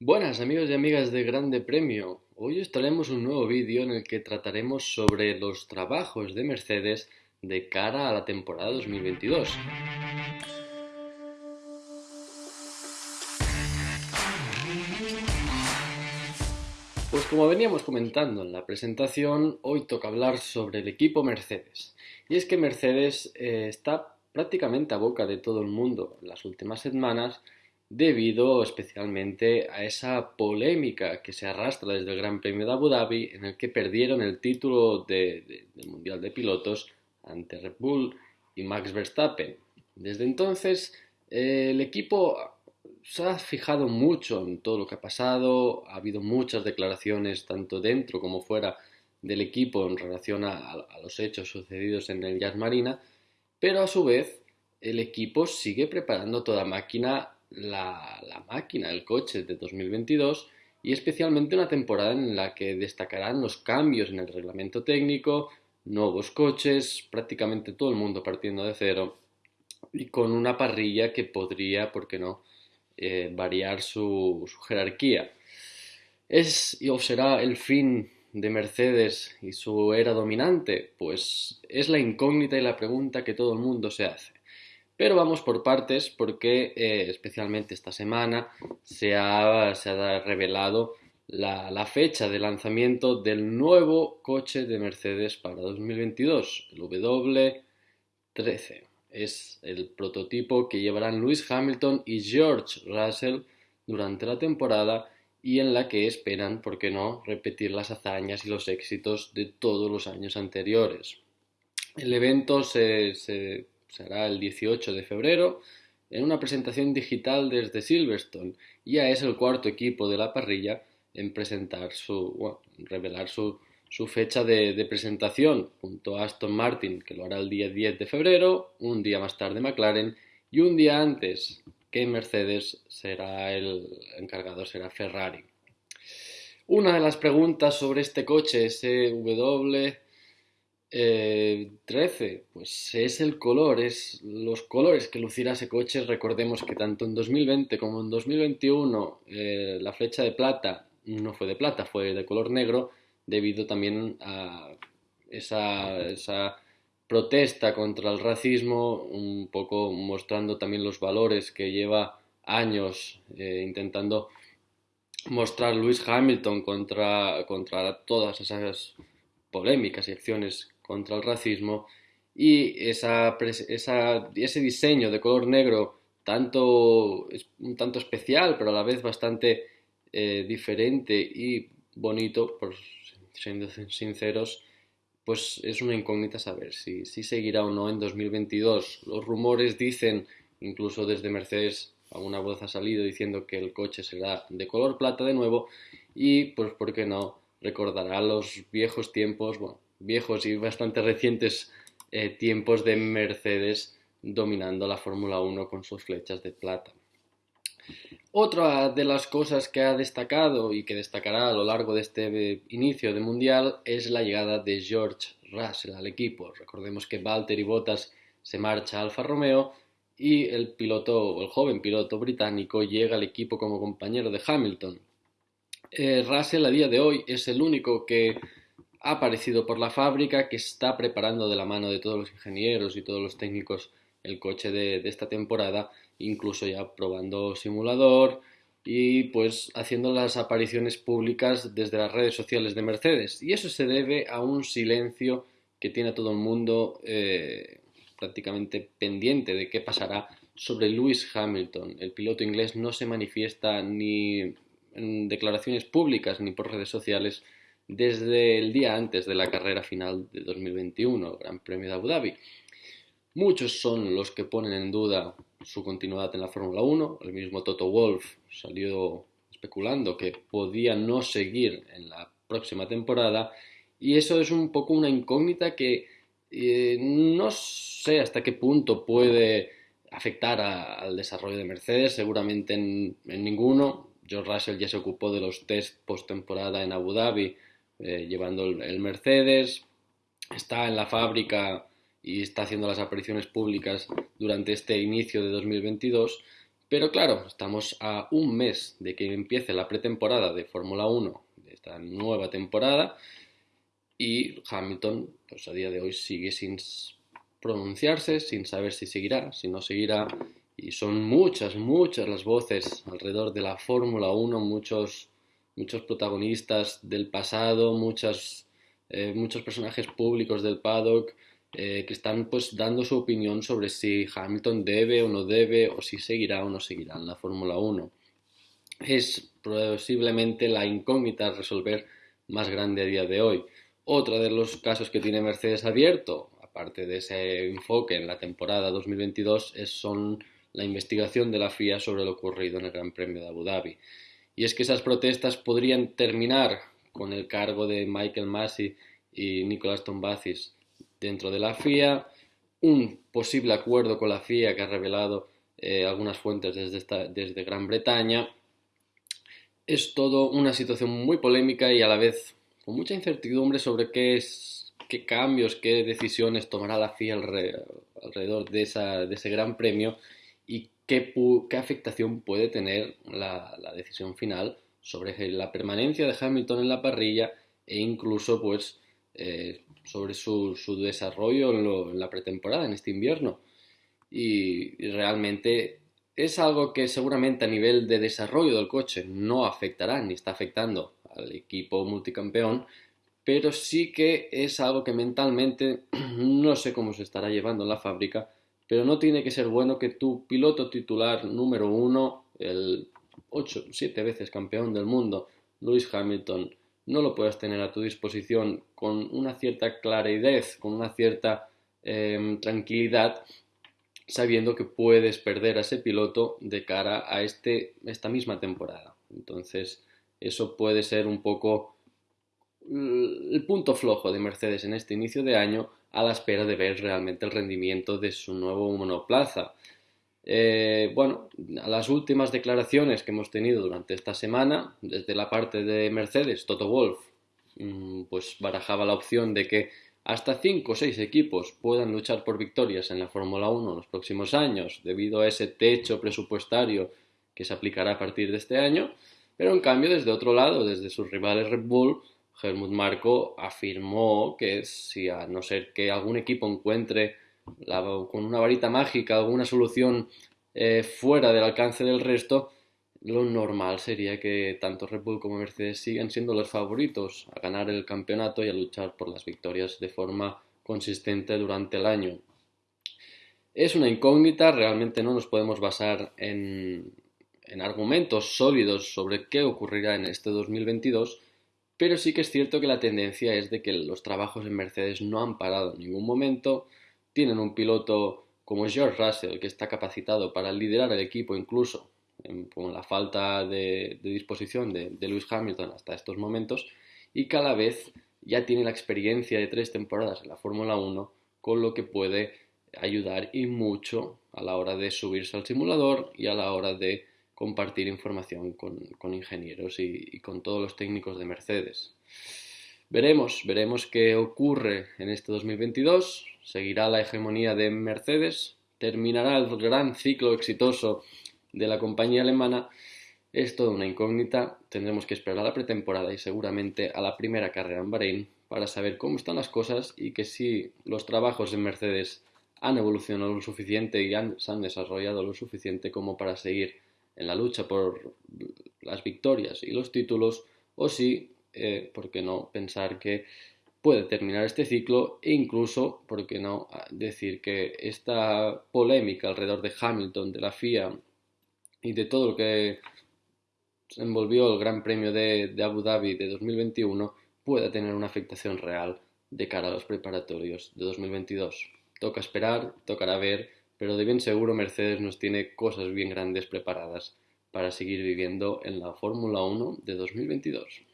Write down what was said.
Buenas amigos y amigas de Grande Premio. Hoy os traemos un nuevo vídeo en el que trataremos sobre los trabajos de Mercedes de cara a la temporada 2022. Pues como veníamos comentando en la presentación, hoy toca hablar sobre el equipo Mercedes. Y es que Mercedes eh, está prácticamente a boca de todo el mundo en las últimas semanas debido especialmente a esa polémica que se arrastra desde el Gran Premio de Abu Dhabi en el que perdieron el título del Mundial de Pilotos ante Red Bull y Max Verstappen. Desde entonces eh, el equipo se ha fijado mucho en todo lo que ha pasado, ha habido muchas declaraciones tanto dentro como fuera del equipo en relación a, a los hechos sucedidos en el Jazz Marina, pero a su vez el equipo sigue preparando toda máquina la, máquina, el coche de 2022 y especialmente una temporada en la que destacarán los cambios en el reglamento técnico, nuevos coches, prácticamente todo el mundo partiendo de cero y con una parrilla que podría, ¿por qué no?, eh, variar su, su, jerarquía. ¿Es o será el fin de Mercedes y su era dominante? Pues es la incógnita y la pregunta que todo el mundo se hace. Pero vamos por partes porque eh, especialmente esta semana se ha, se ha revelado la, la, fecha de lanzamiento del nuevo coche de Mercedes para 2022, el W13. Es el prototipo que llevarán Lewis Hamilton y George Russell durante la temporada y en la que esperan, por qué no, repetir las hazañas y los éxitos de todos los años anteriores. El evento se, se será el 18 de febrero, en una presentación digital desde Silverstone. Ya es el cuarto equipo de la parrilla en presentar su, bueno, revelar su, su fecha de, de, presentación, junto a Aston Martin, que lo hará el día 10 de febrero, un día más tarde McLaren, y un día antes que Mercedes será el encargado, será Ferrari. Una de las preguntas sobre este coche, ese W eh, 13, pues es el color, es los colores que lucirá ese coche. Recordemos que tanto en 2020 como en 2021 eh, la flecha de plata no fue de plata, fue de color negro, debido también a esa, esa protesta contra el racismo, un poco mostrando también los valores que lleva años eh, intentando mostrar Lewis Hamilton contra, contra todas esas polémicas y acciones contra el racismo y ese diseño de color negro tanto, un tanto especial pero a la vez bastante eh, diferente y bonito, por siendo sinceros, pues es una incógnita saber si, si seguirá o no en 2022. Los rumores dicen, incluso desde Mercedes, alguna voz ha salido diciendo que el coche será de color plata de nuevo y pues por qué no recordará los viejos tiempos, bueno, viejos y bastante recientes eh, tiempos de Mercedes dominando la Fórmula 1 con sus flechas de plata. Otra de las cosas que ha destacado y que destacará a lo largo de este inicio de Mundial es la llegada de George Russell al equipo. Recordemos que Valtteri Bottas se marcha a Alfa Romeo y el piloto, el joven piloto británico llega al equipo como compañero de Hamilton. Eh, Russell a día de hoy es el único que aparecido por la fábrica, que está preparando de la mano de todos los ingenieros y todos los técnicos el coche de, de esta temporada, incluso ya probando simulador y pues haciendo las apariciones públicas desde las redes sociales de Mercedes. Y eso se debe a un silencio que tiene a todo el mundo eh, prácticamente pendiente de qué pasará sobre Lewis Hamilton. El piloto inglés no se manifiesta ni en declaraciones públicas ni por redes sociales desde el día antes de la carrera final de 2021, Gran Premio de Abu Dhabi. Muchos son los que ponen en duda su continuidad en la Fórmula 1. El mismo Toto Wolff salió especulando que podía no seguir en la próxima temporada y eso es un poco una incógnita que eh, no sé hasta qué punto puede afectar a, al desarrollo de Mercedes, seguramente en, en, ninguno. George Russell ya se ocupó de los test post-temporada en Abu Dhabi eh, llevando el, el, Mercedes, está en la fábrica y está haciendo las apariciones públicas durante este inicio de 2022, Pero claro, estamos a un mes de que empiece la pretemporada de Fórmula 1 de esta nueva temporada y Hamilton, pues a día de hoy sigue sin pronunciarse, sin saber si seguirá, si no seguirá. Y son muchas, muchas las voces alrededor de la Fórmula 1, muchos, muchos protagonistas del pasado, muchas, eh, muchos personajes públicos del paddock eh, que están pues dando su opinión sobre si Hamilton debe o no debe o si seguirá o no seguirá en la Fórmula 1. Es posiblemente la incógnita a resolver más grande a día de hoy. Otro de los casos que tiene Mercedes abierto, aparte de ese enfoque en la temporada 2022, es, son la investigación de la FIA sobre lo ocurrido en el Gran Premio de Abu Dhabi. Y es que esas protestas podrían terminar con el cargo de Michael Massey y Nicolas Tombazis dentro de la FIA, un posible acuerdo con la FIA que ha revelado eh, algunas fuentes desde, desde Gran Bretaña. Es todo una situación muy polémica y a la vez con mucha incertidumbre sobre qué, es, qué cambios, qué decisiones tomará la FIA alrededor de, esa, de ese gran premio qué, afectación puede tener la, decisión final sobre la permanencia de Hamilton en la parrilla e incluso pues eh, sobre su, desarrollo en, la pretemporada, en este invierno. Y, realmente es algo que seguramente a nivel de desarrollo del coche no afectará ni está afectando al equipo multicampeón, pero sí que es algo que mentalmente no sé cómo se estará llevando en la fábrica, pero no tiene que ser bueno que tu piloto titular número uno, el 8, 7 veces campeón del mundo, Lewis Hamilton, no lo puedes tener a tu disposición con una cierta claridad, con una cierta em, tranquilidad, sabiendo que puedes perder a ese piloto de cara a este, esta misma temporada. Entonces, eso puede ser un poco el punto flojo de Mercedes en este inicio de año a la espera de ver realmente el rendimiento de su nuevo monoplaza. Eh, bueno, las últimas declaraciones que hemos tenido durante esta semana, desde la parte de Mercedes, Toto Wolf, mm, pues barajaba la opción de que hasta 5 o 6 equipos puedan luchar por victorias en la Fórmula 1 en los próximos años, debido a ese techo presupuestario que se aplicará a partir de este año, pero en cambio desde otro lado, desde sus rivales Red Bull, Helmut Marko afirmó que si a no ser que algún equipo encuentre con una varita mágica, alguna solución eh, fuera del alcance del resto, lo normal sería que tanto Red Bull como Mercedes sigan siendo los favoritos a ganar el campeonato y a luchar por las victorias de forma consistente durante el año. Es una incógnita, realmente no nos podemos basar en argumentos sólidos sobre qué ocurrirá en este 2022, pero sí que es cierto que la tendencia es de que los trabajos en Mercedes no han parado en ningún momento, tienen un piloto como George Russell, que está capacitado para liderar el equipo incluso con la falta de, disposición de, de, Lewis Hamilton hasta estos momentos, y cada vez ya tiene la experiencia de tres temporadas en la Fórmula 1, con lo que puede ayudar y mucho a la hora de subirse al simulador y a la hora de compartir información con, ingenieros y con todos los técnicos de Mercedes. Veremos, veremos qué ocurre en este 2022. Seguirá la hegemonía de Mercedes, terminará el gran ciclo exitoso de la compañía alemana. Es toda una incógnita. Tendremos que esperar a la pretemporada y seguramente a la primera carrera en Bahrein para saber cómo están las cosas y que si los trabajos en Mercedes han evolucionado lo suficiente y se han desarrollado lo suficiente como para seguir en la lucha por las victorias y los títulos o si eh, ¿por qué no pensar que puede terminar este ciclo e incluso, ¿por qué no decir que esta polémica alrededor de Hamilton, de la FIA y de todo lo que envolvió el Gran Premio de, de Abu Dhabi de 2021 pueda tener una afectación real de cara a los preparatorios de 2022. Toca esperar, tocará ver, pero de bien seguro Mercedes nos tiene cosas bien grandes preparadas para seguir viviendo en la Fórmula 1 de 2022.